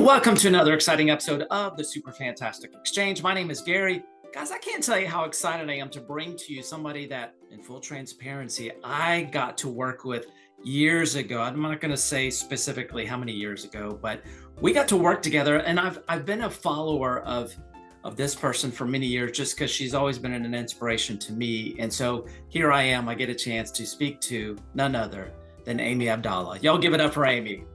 Welcome to another exciting episode of the Super Fantastic Exchange. My name is Gary. Guys, I can't tell you how excited I am to bring to you somebody that, in full transparency, I got to work with years ago. I'm not going to say specifically how many years ago, but we got to work together. And I've I've been a follower of of this person for many years just because she's always been an inspiration to me. And so here I am. I get a chance to speak to none other than Amy Abdallah. Y'all give it up for Amy.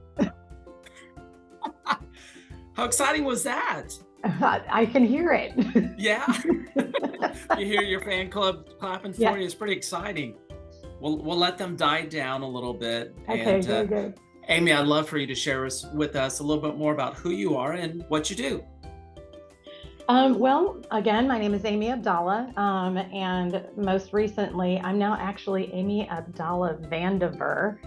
How exciting was that? I can hear it. Yeah. you hear your fan club clapping for yeah. you. It's pretty exciting. We'll, we'll let them die down a little bit. Okay, and, uh, good. Amy, I'd love for you to share us, with us a little bit more about who you are and what you do. Um, well, again, my name is Amy Abdallah, um, and most recently, I'm now actually Amy Abdallah Vandiver.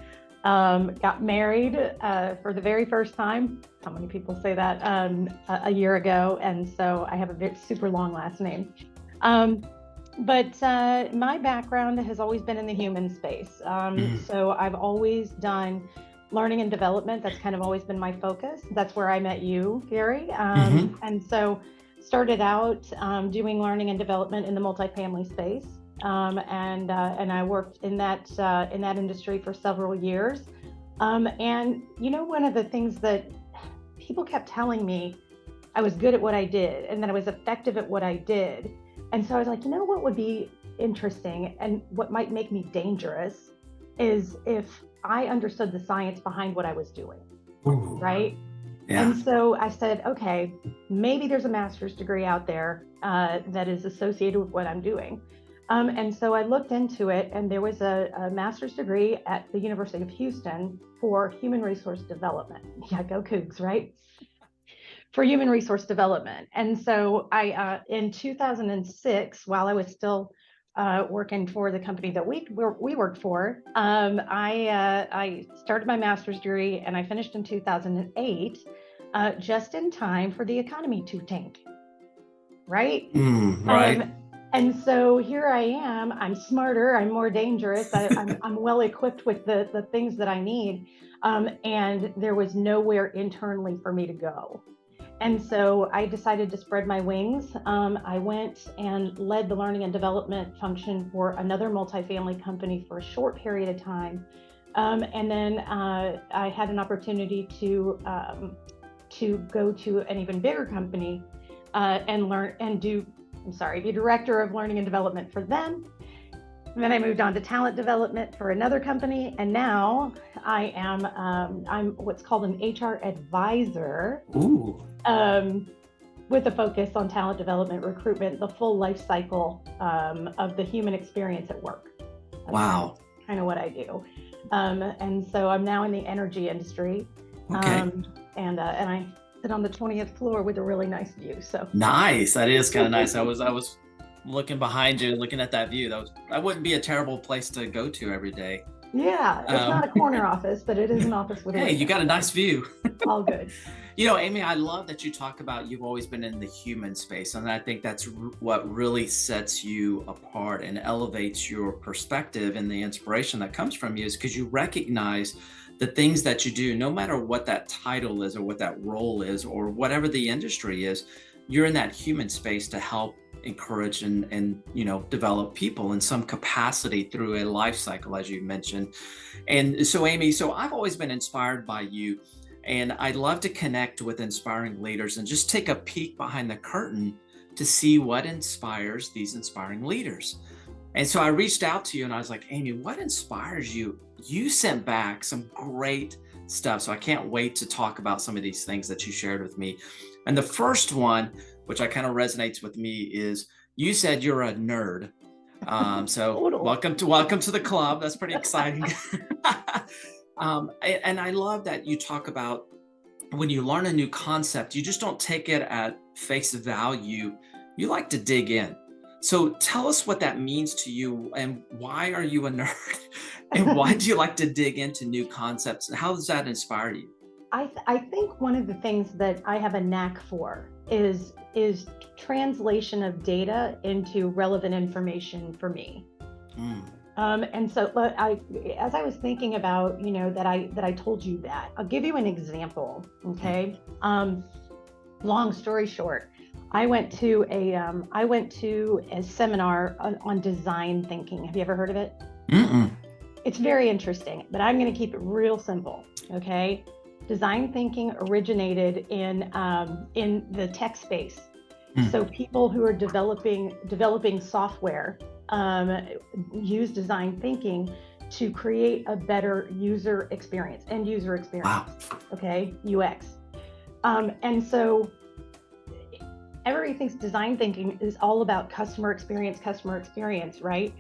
Um, got married uh, for the very first time. How many people say that um, a, a, year ago? And so I have a very, super long last name. Um, but uh, my background has always been in the human space. Um, mm-hmm. So I've always done learning and development. That's kind of always been my focus. That's where I met you, Gary. Um, mm-hmm. And so started out um, doing learning and development in the multifamily space um, and uh, and I worked in that uh, in that industry for several years. Um, and you know, one of the things that people kept telling me, I was good at what I did, and that I was effective at what I did. And so I was like, you know, what would be interesting and what might make me dangerous is if I understood the science behind what I was doing, Ooh. right? Yeah. And so I said, okay, maybe there's a master's degree out there uh, that is associated with what I'm doing. Um, and so I looked into it, and there was a, a, master's degree at the University of Houston for human resource development. Yeah, go Cougs, right? For human resource development. And so I, uh, in 2006, while I was still uh, working for the company that we we worked for, um, I uh, I started my master's degree and I finished in 2008, uh, just in time for the economy to tank. Right. Mm, right. Um, and so here I am. I'm smarter. I'm more dangerous. I, am well equipped with the the things that I need. Um, and there was nowhere internally for me to go. And so I decided to spread my wings. Um, I went and led the learning and development function for another multifamily company for a short period of time. Um, and then uh, I had an opportunity to um, to go to an even bigger company uh, and learn and do I'm sorry, be director of learning and development for them. And then I moved on to talent development for another company, and now I am um, I'm what's called an HR advisor. Ooh. Um, with a focus on talent development, recruitment, the full life cycle um, of the human experience at work. That's wow. Kind of what I do. Um, and so I'm now in the energy industry. Okay. Um, and uh, and I sit on the 20th floor with a really nice view. So nice. That is kind of nice. I was I was looking behind you, looking at that view. That was that wouldn't be a terrible place to go to every day. Yeah, it's um, not a corner office, but it is an office with. Hey, you got a nice view. All good. You know, Amy, I love that you talk about you've always been in the human space, and I think that's what really sets you apart and elevates your perspective and the inspiration that comes from you is because you recognize the things that you do, no matter what that title is or what that role is or whatever the industry is, you're in that human space to help encourage and, and you know develop people in some capacity through a life cycle as you mentioned. And so amy so i've always been inspired by you and i'd love to connect with inspiring leaders and just take a peek behind the curtain to see what inspires these inspiring leaders and so I reached out to you and I was like, Amy, what inspires you? You sent back some great stuff. So I can't wait to talk about some of these things that you shared with me. And the first one, which I kind of resonates with me, is you said you're a nerd. Um, so welcome to welcome to the club. That's pretty exciting. um, and I love that you talk about when you learn a new concept, you just don't take it at face value. You like to dig in. So tell us what that means to you and why are you a nerd? and why do you like to dig into new concepts? And how does that inspire you? I, th- I think one of the things that I have a knack for is is translation of data into relevant information for me. Mm. Um, and so I, as I was thinking about, you know, that I that I told you that, I'll give you an example. Okay. Um, long story short, I went to a um, I went to a seminar on, on, design thinking. Have you ever heard of it? Mm-mm. It's very interesting, but I'm going to keep it real simple. Okay. Design thinking originated in um, in the tech space. Mm. So people who are developing developing software um, use design thinking to create a better user experience, end user experience. Wow. Okay, UX. Um, and so everybody thinks design thinking is all about customer experience, customer experience, right?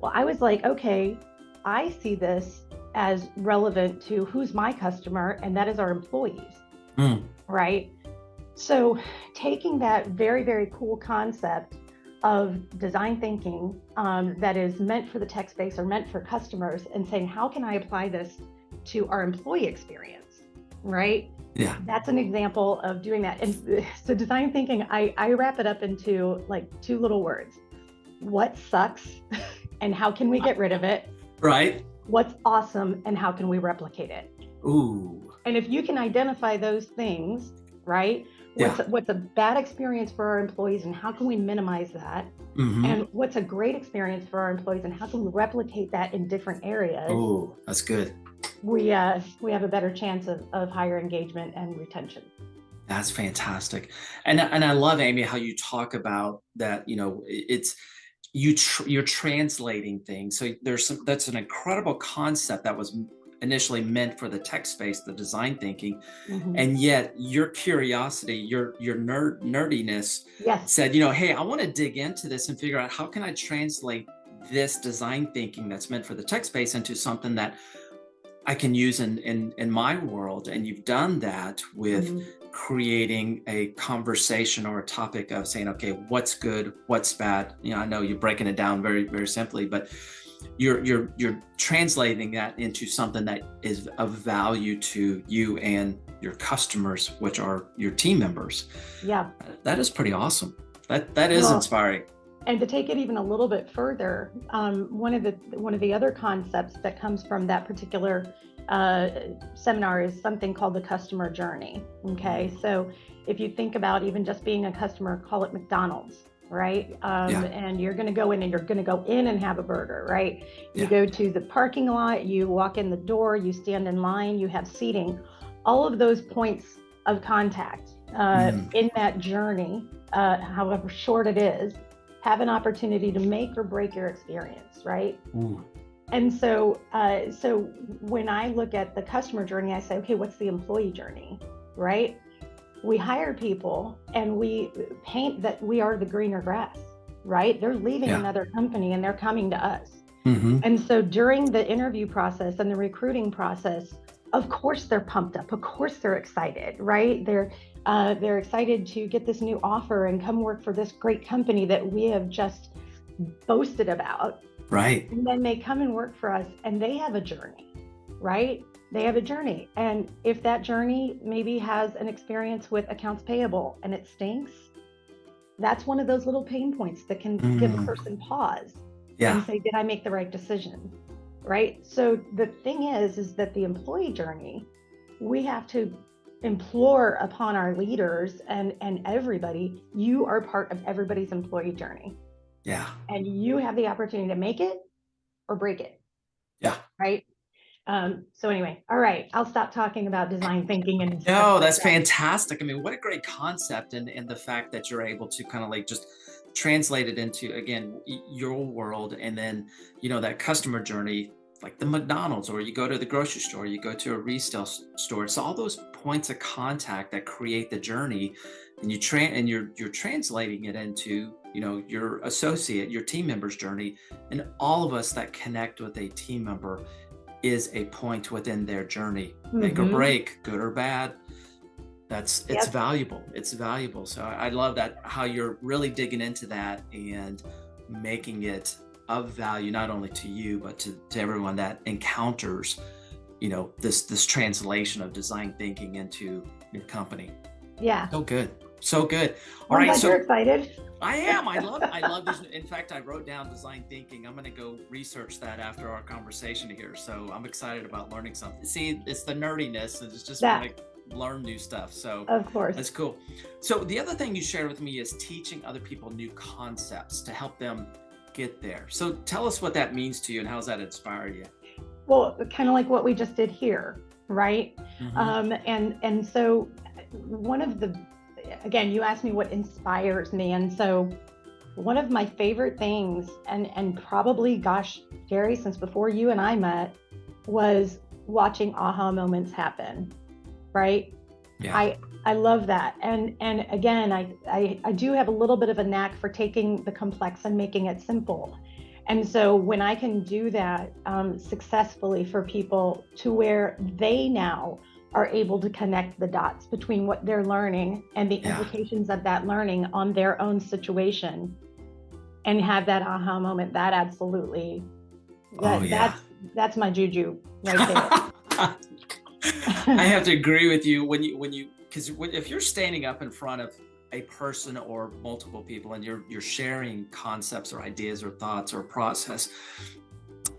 Well, I was like, okay, I see this as relevant to who's my customer, and that is our employees, mm. right? So, taking that very, very cool concept of design thinking um, that is meant for the tech space or meant for customers and saying, how can I apply this to our employee experience? Right? Yeah. That's an example of doing that. And so design thinking, I, I wrap it up into like two little words. What sucks and how can we get rid of it? Right. What's awesome and how can we replicate it? Ooh. And if you can identify those things, right? What's, yeah. what's a bad experience for our employees and how can we minimize that? Mm-hmm. And what's a great experience for our employees and how can we replicate that in different areas? Oh, that's good. We uh, we have a better chance of, of higher engagement and retention. That's fantastic, and and I love Amy how you talk about that. You know, it's you tr- you're translating things. So there's some that's an incredible concept that was initially meant for the tech space, the design thinking, mm-hmm. and yet your curiosity, your your nerd nerdiness yes. said, you know, hey, I want to dig into this and figure out how can I translate this design thinking that's meant for the tech space into something that I can use in in in my world. And you've done that with mm-hmm. creating a conversation or a topic of saying, okay, what's good, what's bad. You know, I know you're breaking it down very very simply, but you're you're you're translating that into something that is of value to you and your customers which are your team members yeah that is pretty awesome that that is well, inspiring and to take it even a little bit further um, one of the one of the other concepts that comes from that particular uh, seminar is something called the customer journey okay so if you think about even just being a customer call it mcdonald's right? Um, yeah. And you're going to go in and you're going to go in and have a burger, right? You yeah. go to the parking lot, you walk in the door, you stand in line, you have seating. All of those points of contact uh, mm. in that journey, uh, however short it is, have an opportunity to make or break your experience, right? Ooh. And so, uh, so when I look at the customer journey, I say, okay, what's the employee journey, right? we hire people and we paint that we are the greener grass, right? They're leaving yeah. another company and they're coming to us. Mm-hmm. And so during the interview process and the recruiting process, of course they're pumped up. Of course they're excited, right? They're uh, they're excited to get this new offer and come work for this great company that we have just boasted about. Right. And then they come and work for us and they have a journey, right? they have a journey. And if that journey maybe has an experience with accounts payable and it stinks, that's one of those little pain points that can mm. give a mm. person pause yeah. and say, did I make the right decision? Right. So the thing is, is that the employee journey, we have to implore upon our leaders and and everybody, you are part of everybody's employee journey. Yeah. And you have the opportunity to make it or break it. Yeah. Right. Um, so anyway, all right, I'll stop talking about design thinking and no, that's like that. fantastic. I mean, what a great concept, and and the fact that you're able to kind of like just translate it into again your world, and then you know that customer journey, like the McDonald's, or you go to the grocery store, you go to a retail store. It's all those points of contact that create the journey, and you train and you're you're translating it into you know your associate, your team member's journey, and all of us that connect with a team member is a point within their journey mm-hmm. make or mm-hmm. break good or bad that's it's yep. valuable it's valuable so I, I love that how you're really digging into that and making it of value not only to you but to, to everyone that encounters you know this this translation of design thinking into your company yeah so good so good All well, right, so you're excited I am. I love. I love this. In fact, I wrote down design thinking. I'm going to go research that after our conversation here. So I'm excited about learning something. See, it's the nerdiness. It's just That- to learn new stuff. So Of course. that's cool. So the other thing you shared with me is teaching other people new concepts to help them get there. So tell us what that means to you and how's that inspired you? Well, kind of like what we just did here, right? Mhm. Um, and and so one of the again, you asked me what inspires me, and so one of my favorite things, and and probably, gosh, Gary, since before you and I met, was watching aha moments happen, right? Yeah. I I love that, and and again, I, I I do have a little bit of a knack for taking the complex and making it simple, and so when I can do that um, successfully for people to where they now are able to connect the dots between what they're learning and the Yeah. implications of that learning on their own situation, and have that aha moment, that absolutely, that, Oh, yeah. that's that's my juju right there. I have to agree with you when you when you because if you're standing up in front of a person or multiple people and you're you're sharing concepts or ideas or thoughts or process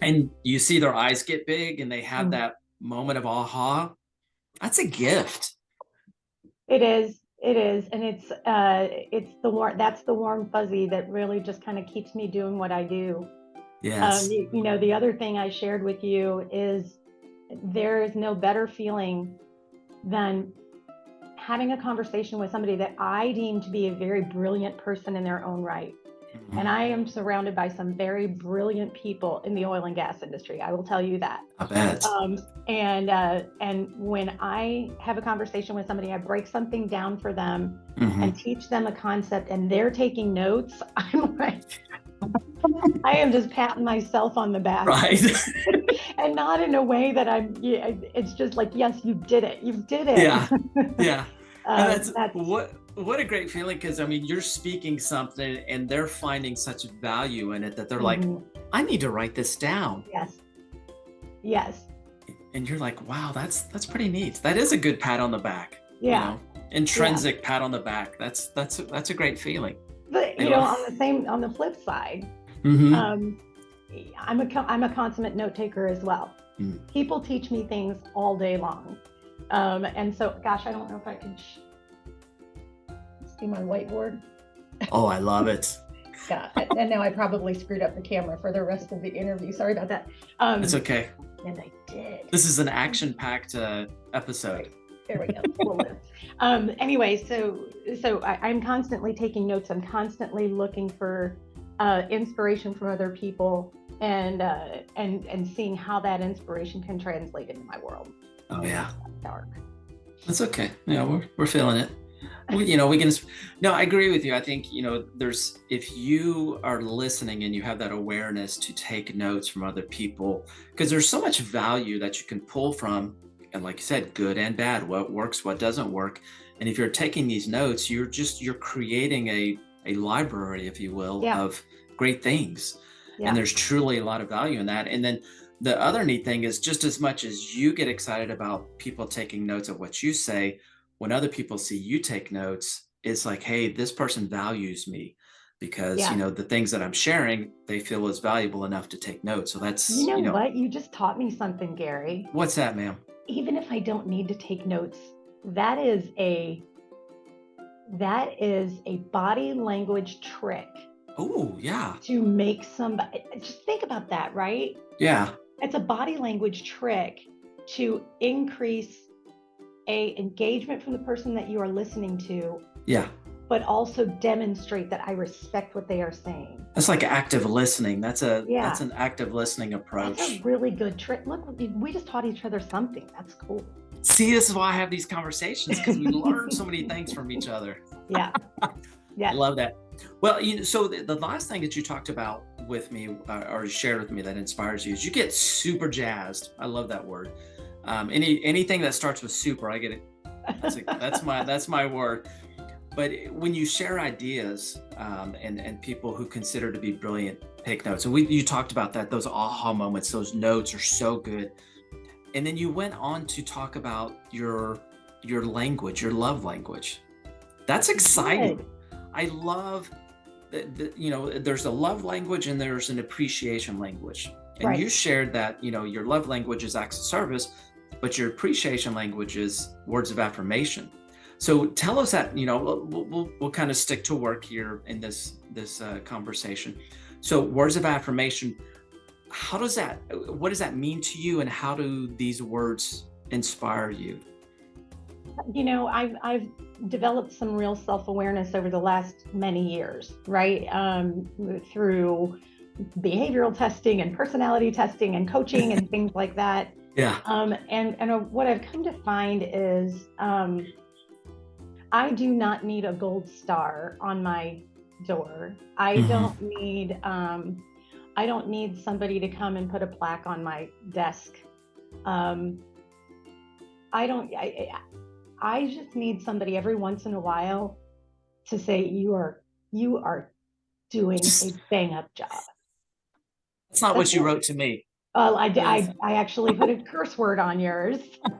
and you see their eyes get big and they have Mm. that moment of aha that's a gift It is. It is, and it's uh, it's the warm. That's the warm fuzzy that really just kind of keeps me doing what I do. yes Um, you, you know, the other thing I shared with you is there is no better feeling than having a conversation with somebody that I deem to be a very brilliant person in their own right. Mhm. And I am surrounded by some very brilliant people in the oil and gas industry. I will tell you that. i bet Um, and uh, and when I have a conversation with somebody, I break something down for them Mhm. and teach them a concept, and they're taking notes. I'm like, I am just patting myself on the back, right and not in a way that I'm. It's just like, yes, you did it. You did it. yeah yeah Uh, that's, that's what what a great feeling because i mean you're speaking something and they're finding such value in it that they're like Mhm. i need to write this down yes, yes, and you're like wow that's that's pretty neat that is a good pat on the back you yeah. know? intrinsic pat on the back that's that's that's a great feeling But you know, on the same, on the flip side, Mhm. um, I'm a I'm a consummate note taker as well. Mm. People teach me things all day long, um, and so gosh, I don't know if I can sh- see my whiteboard. oh i love it Yeah, and now I probably screwed up the camera for the rest of the interview. Sorry about that. Um, it's okay and I did. this is an action packed uh, episode There we go. We'll live. um, anyway, so so I, I'm constantly taking notes. I'm constantly looking for uh, inspiration from other people and uh, and and seeing how that inspiration can translate into my world. oh yeah Dark. That's okay. Yeah, we're, we're feeling it. We, you know, we can. No, I agree with you. I think you know, there's if you are listening and you have that awareness to take notes from other people, because there's so much value that you can pull from, and like you said, good and bad, what works, what doesn't work, and if you're taking these notes, you're just you're creating a a library, if you will, Yeah. of great things Yeah. and there's truly a lot of value in that and then the other neat thing is just as much as you get excited about people taking notes of what you say when other people see you take notes it's like hey this person values me because Yeah. you know the things that i'm sharing they feel is valuable enough to take notes so that's You know, what? You just taught me something, Gary. what's that ma'am Even if I don't need to take notes, that is a that is a body language trick oh yeah. to make somebody just think about that, right? yeah. It's a body language trick to increase a engagement from the person that you are listening to, yeah but also demonstrate that I respect what they are saying. that's like active listening that's a Yeah. that's an active listening approach That's a really good trick. Look, we- just taught each other something. That's cool. see this is why i have these conversations because we learn so many things from each other Yeah. Yeah. I Yeah. love that. Well, you know, so the, the last thing that you talked about with me uh, or shared with me that inspires you is you get super jazzed. I love that word. Um, any anything that starts with super, I get it. That's, a, that's my that's my word. But when you share ideas um, and and people who consider to be brilliant take notes, and we you talked about that those aha moments, those notes are so good. And then you went on to talk about your your language, your love language. That's exciting. Good. I love the, the, you know, there's a love language and there's an appreciation language. And Right. you shared that, you know, your love language is acts of service, but your appreciation language is words of affirmation. So tell us that, you know, we'll, we'll, we'll kind of stick to work here in this, this uh, conversation. So words of affirmation, how does that, what does that mean to you and how do these words inspire you? You know, I've I've developed some real self-awareness over the last many years, right? Um, through behavioral testing and personality testing and coaching and things like that. Yeah. Um, and and uh, what I've come to find is um, I do not need a gold star on my door. I Mhm. don't need um, I don't need somebody to come and put a plaque on my desk. Um, I don't. I, I I just need somebody every once in a while to say you are you are doing a bang up job. That's not what That's you it. wrote to me. Well, I. I, I actually put a curse word on yours.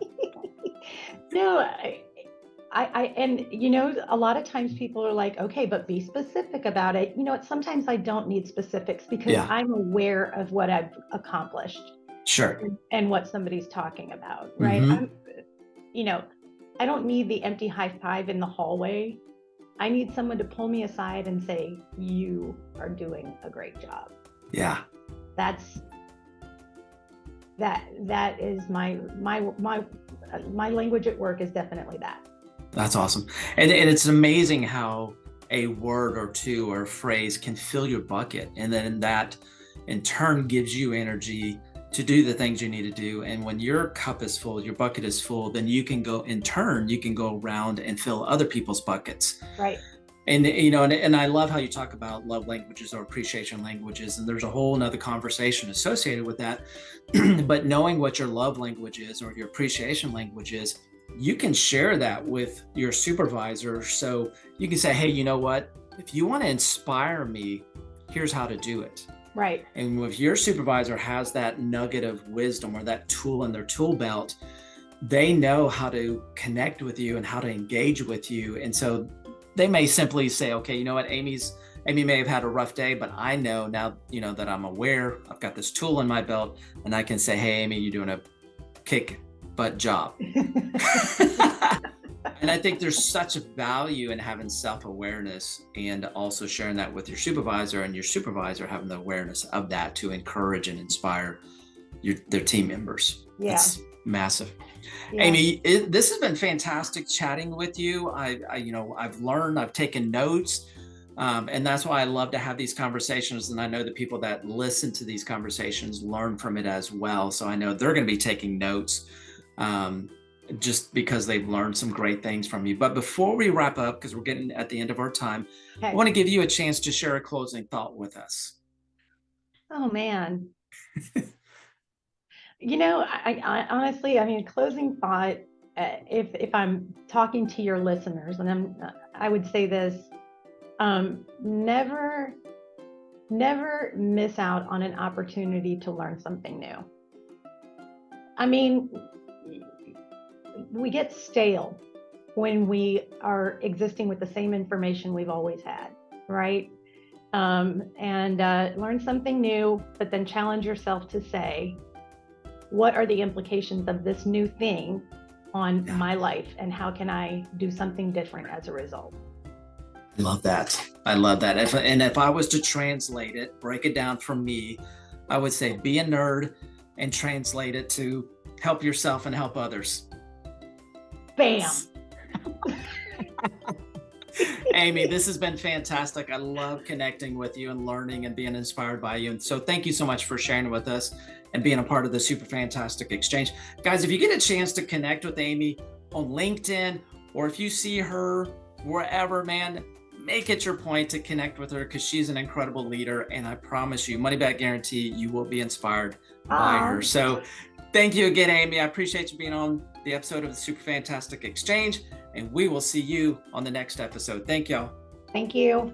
no, I, I, I, and you know, a lot of times people are like, okay, but be specific about it. You know, what, sometimes I don't need specifics because Yeah. I'm aware of what I've accomplished Sure. and, and what somebody's talking about, right? Mhm. I'm, you know, I don't need the empty high five in the hallway. I need someone to pull me aside and say, you are doing a great job Yeah. that's that that is my my my my language at work is definitely that That's awesome. And, and it's amazing how a word or two or a phrase can fill your bucket. And then that in turn gives you energy to do the things you need to do. And when your cup is full, your bucket is full, then you can go in turn, you can go around and fill other people's buckets. right And you know, and, and I love how you talk about love languages or appreciation languages, and there's a whole nother conversation associated with that. but knowing what your love language is or your appreciation language is, you can share that with your supervisor. So you can say, hey, you know what? If you want to inspire me, here's how to do it. right And if your supervisor has that nugget of wisdom or that tool in their tool belt, they know how to connect with you and how to engage with you. And so they may simply say, okay, you know what, Amy's Amy may have had a rough day, but I know now, you know, that I'm aware, I've got this tool in my belt, and I can say, hey, Amy, you're doing a kick butt job. and I think there's such a value in having self-awareness and also sharing that with your supervisor and your supervisor having the awareness of that to encourage and inspire your their team members. yeah, It's massive. yeah. Amy, it, this has been fantastic chatting with you. I, I you know, I've learned, I've taken notes. Um, and that's why I love to have these conversations. And I know the people that listen to these conversations learn from it as well. So I know they're going to be taking notes um, just because they've learned some great things from you. But before we wrap up, because we're getting at the end of our time, I want to give you a chance to share a closing thought with us. oh man you know I, I honestly i mean closing thought uh, if if i'm talking to your listeners and i'm i would say this um never never miss out on an opportunity to learn something new i mean we get stale when we are existing with the same information we've always had right um, and uh, learn something new but then challenge yourself to say what are the implications of this new thing on my life and how can i do something different as a result I love that. I love that. If, and if I was to translate it, break it down for me, I would say be a nerd and translate it to help yourself and help others. Bam Amy, this has been fantastic. I love connecting with you and learning and being inspired by you. And so thank you so much for sharing with us and being a part of the Super Fantastic Exchange. Guys, if you get a chance to connect with Amy on LinkedIn or if you see her wherever, man, make it your point to connect with her because she's an incredible leader. And I promise you, money back guarantee, you will be inspired by her. So thank you again, Amy. I appreciate you being on the episode of the Super Fantastic Exchange. And we will see you on the next episode. Thank y'all. thank you